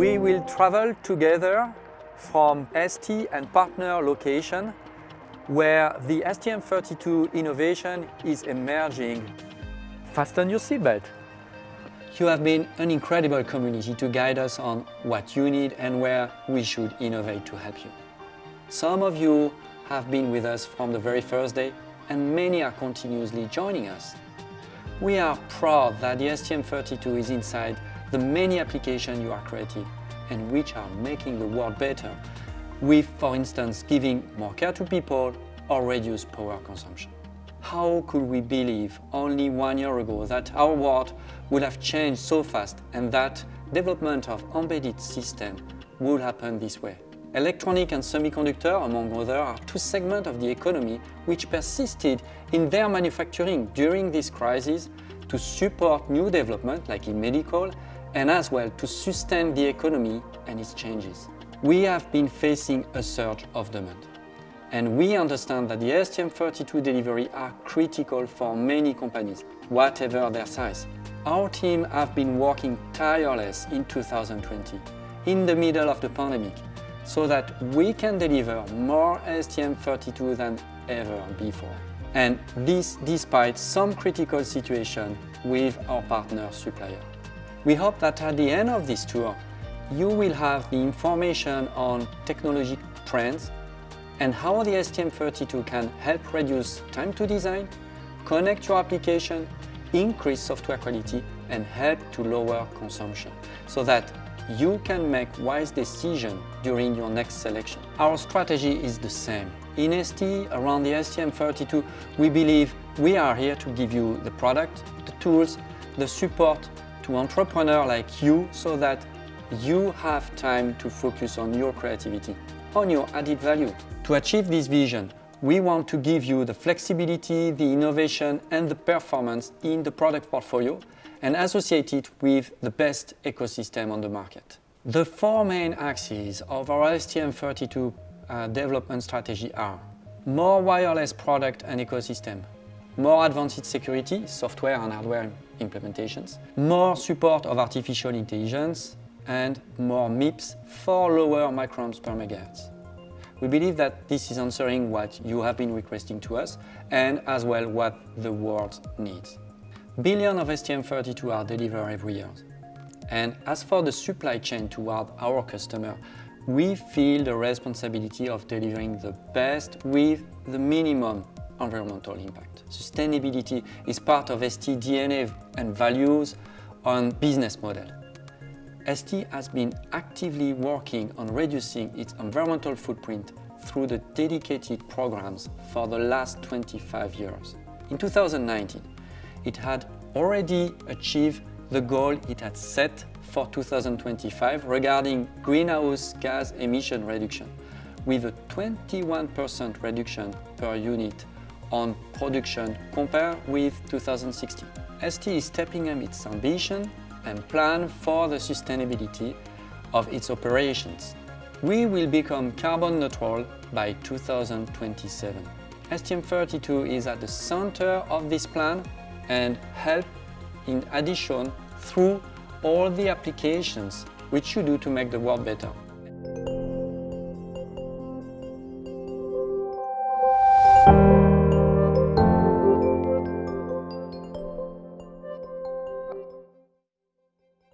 We will travel together from ST and partner location where the STM32 innovation is emerging. Fasten your seatbelt. You have been an incredible community to guide us on what you need and where we should innovate to help you. Some of you have been with us from the very first day and many are continuously joining us. We are proud that the STM32 is inside the many applications you are creating and which are making the world better with, for instance, giving more care to people or reduce power consumption. How could we believe only one year ago that our world would have changed so fast and that development of embedded system would happen this way? Electronic and semiconductor, among others, are two segments of the economy which persisted in their manufacturing during this crisis to support new development, like in medical, and as well to sustain the economy and its changes. We have been facing a surge of demand. And we understand that the STM32 delivery are critical for many companies, whatever their size. Our team have been working tireless in 2020, in the middle of the pandemic, so that we can deliver more STM32 than ever before. And this despite some critical situation with our partner supplier. We hope that at the end of this tour, you will have the information on technology trends and how the STM32 can help reduce time to design, connect your application, increase software quality and help to lower consumption so that you can make wise decisions during your next selection. Our strategy is the same. In ST, around the STM32, we believe we are here to give you the product, the tools, the support to entrepreneurs like you so that you have time to focus on your creativity, on your added value. To achieve this vision, we want to give you the flexibility, the innovation and the performance in the product portfolio and associate it with the best ecosystem on the market. The four main axes of our STM32 uh, development strategy are more wireless product and ecosystem, more advanced security, software and hardware implementations, more support of artificial intelligence, and more MIPS for lower microamps per megahertz. We believe that this is answering what you have been requesting to us and as well what the world needs. Billions of STM32 are delivered every year. And as for the supply chain toward our customer, we feel the responsibility of delivering the best with the minimum environmental impact. Sustainability is part of ST DNA and values on business model. ST has been actively working on reducing its environmental footprint through the dedicated programs for the last 25 years. In 2019, it had already achieved the goal it had set for 2025 regarding greenhouse gas emission reduction, with a 21% reduction per unit on production compared with 2016. ST is stepping up its ambition and plan for the sustainability of its operations. We will become carbon neutral by 2027. STM32 is at the center of this plan and help in addition through all the applications which you do to make the world better.